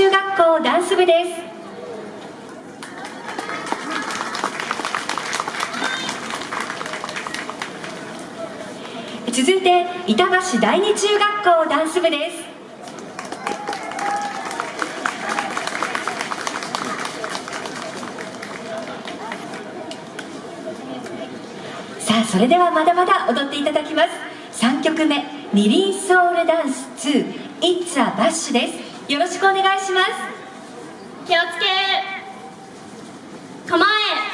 中学校ダンス部です。続いて板橋第二中学校ダンス部です。さあそれではまだまだ踊っていただきます。3曲目「二輪ソウルダンス 2It's a Bash」です。よろしくお願いします。気をつけ構え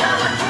Dollar